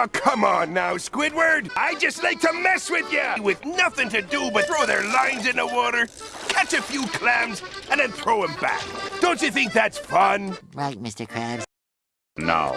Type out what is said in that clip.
Oh, come on now, Squidward. I just like to mess with you. With nothing to do but throw their lines in the water, catch a few clams, and then throw them back. Don't you think that's fun? Right, Mr. Krabs. Now,